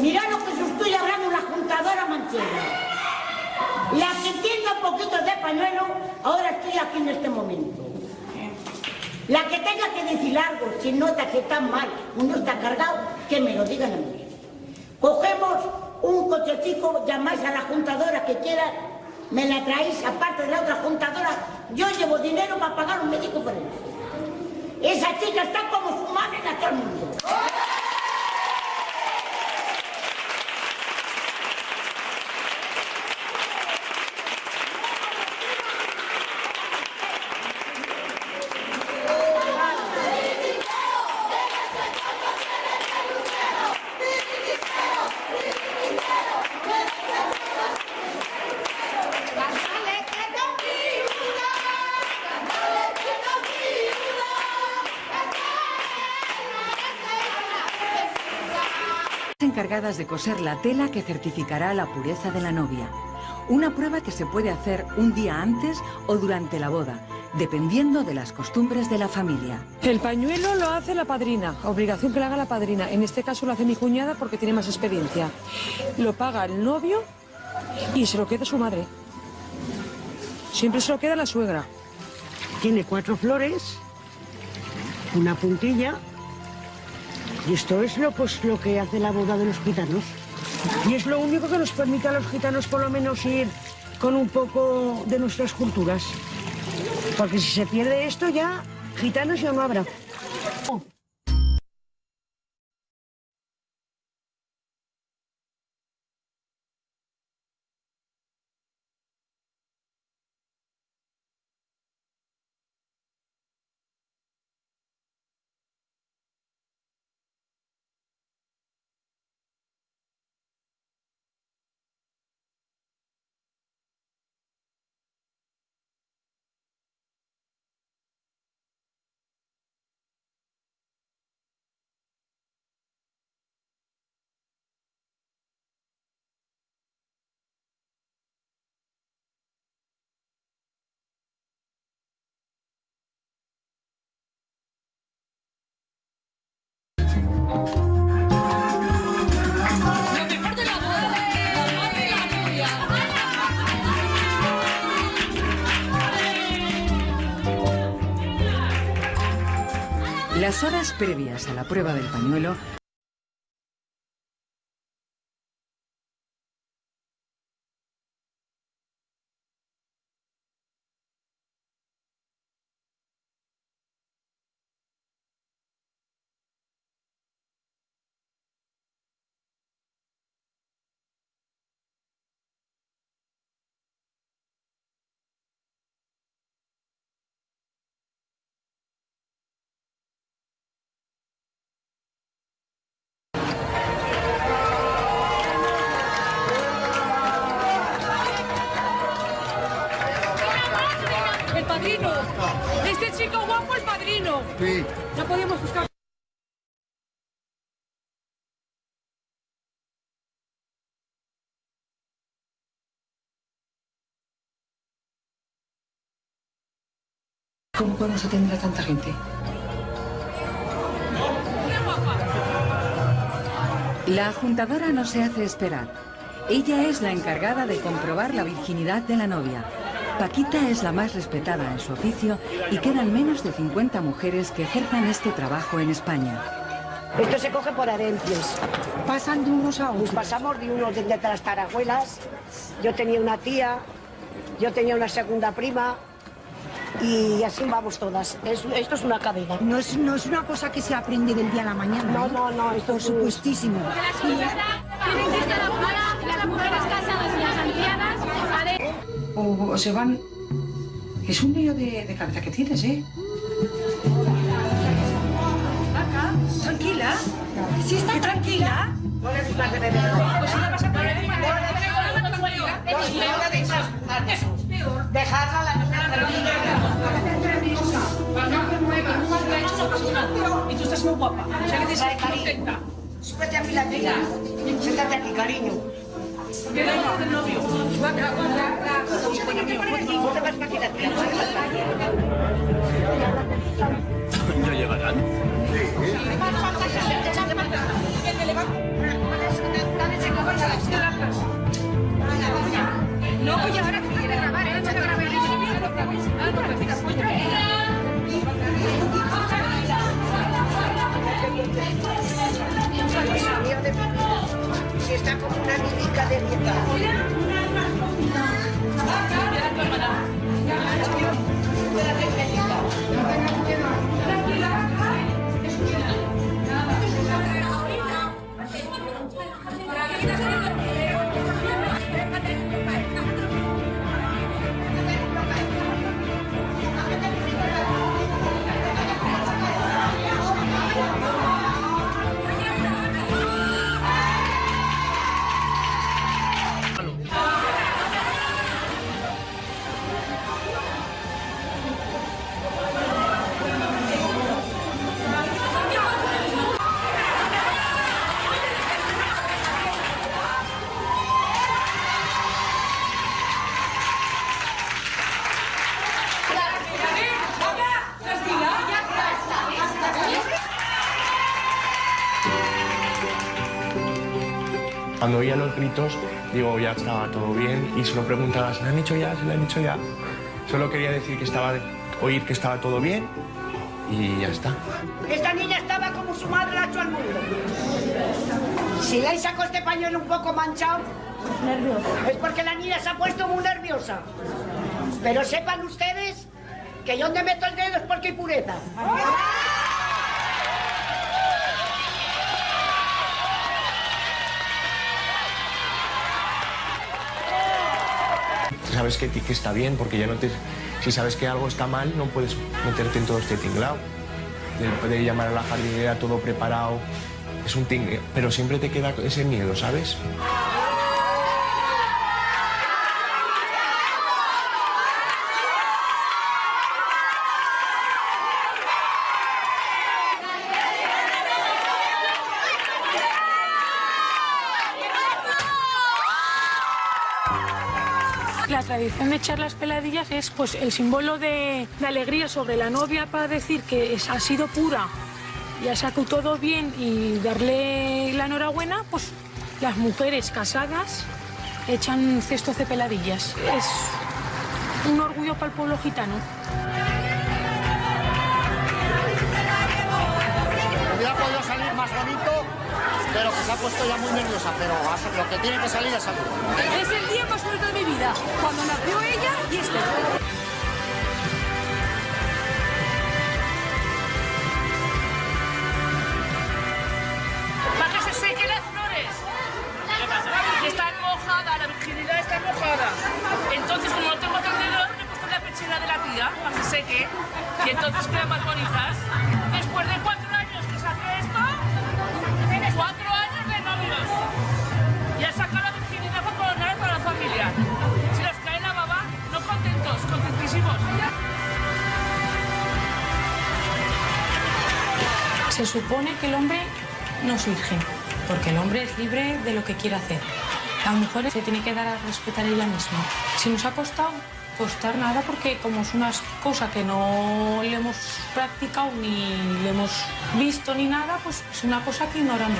Mirad lo que os estoy hablando la juntadora manchega. La que tiene un poquito de pañuelo, ahora estoy aquí en este momento. La que tenga que decir algo, si nota que está mal, uno está cargado, que me lo digan a mí. Cogemos un cochecico, llamáis a la juntadora que quiera, me la traéis aparte de la otra juntadora, yo llevo dinero para pagar un médico forense. Esa chica está como su madre en todo el mundo. Encargadas de coser la tela que certificará la pureza de la novia. Una prueba que se puede hacer un día antes o durante la boda, dependiendo de las costumbres de la familia. El pañuelo lo hace la padrina, obligación que lo haga la padrina. En este caso lo hace mi cuñada porque tiene más experiencia. Lo paga el novio y se lo queda su madre. Siempre se lo queda la suegra. Tiene cuatro flores, una puntilla y esto es lo, pues, lo que hace la boda de los gitanos. Y es lo único que nos permite a los gitanos por lo menos ir con un poco de nuestras culturas. Porque si se pierde esto ya, gitanos ya no habrá. Las horas previas a la prueba del pañuelo padrino. Este chico guapo, el padrino. Sí. No podíamos buscar. ¿Cómo podemos atender a tanta gente? La juntadora no se hace esperar. Ella es la encargada de comprobar la virginidad de la novia. Paquita es la más respetada en su oficio y quedan menos de 50 mujeres que ejerzan este trabajo en España. Esto se coge por herencias. Pasan de unos a Pues pasamos de unos de de las tarajuelas. Yo tenía una tía, yo tenía una segunda prima y así vamos todas. Es- esto es una cadena. No es, no es una cosa que se aprende del día a la mañana. No, ¿eh? no, no, esto Por es- supuestísimo. Tienen que estar afuera, las mujeres casadas y las ancianas, haré- O, se van... Es un lío de, de cabeza que tienes, ¿eh? Tranquila. Sí, está tranquila. Pues si no pasa por ahí, Dejarla la Y tú estás muy guapa. O sea que te contenta. Súbete aquí la. Siéntate aquí, cariño. ¿Qué del novio? ¿Ya llegarán? No, pues ahora Cuando oía los gritos, digo, ya estaba todo bien y solo preguntaba, ¿se lo han hecho ya? ¿Se lo han hecho ya? Solo quería decir que estaba, oír que estaba todo bien y ya está. Esta niña estaba como su madre la ha hecho al mundo. Si le sacado este pañuelo un poco manchado, es porque la niña se ha puesto muy nerviosa. Pero sepan ustedes que yo donde meto el dedo es porque hay pureza. Sabes que, que está bien porque ya no te... Si sabes que algo está mal, no puedes meterte en todo este tinglao. De poder llamar a la jardinera todo preparado. Es un tingle, pero siempre te queda ese miedo, ¿sabes? Tradición de echar las peladillas es pues el símbolo de, alegría sobre la novia para decir que ha sido pura y ha sacado todo bien y darle la enhorabuena, pues las mujeres casadas echan cestos de peladillas. Es un orgullo para el pueblo gitano. Más bonito, pero que se ha puesto ya muy nerviosa, pero lo que tiene que salir ha salido. Es el día más bonito de mi vida, cuando nació ella y este. para que se sequen las flores. Está mojada, la virginidad está mojada. Entonces, como no tengo tendedor, me he puesto la pechera de la tía para que se seque. Y entonces quedan más bonitas. Supone que el hombre no es virgen, porque el hombre es libre de lo que quiere hacer. La mujer se tiene que dar a respetar ella misma. Si nos ha costado, costar nada, porque como es una cosa que no le hemos practicado ni le hemos visto ni nada, pues es una cosa que ignoramos.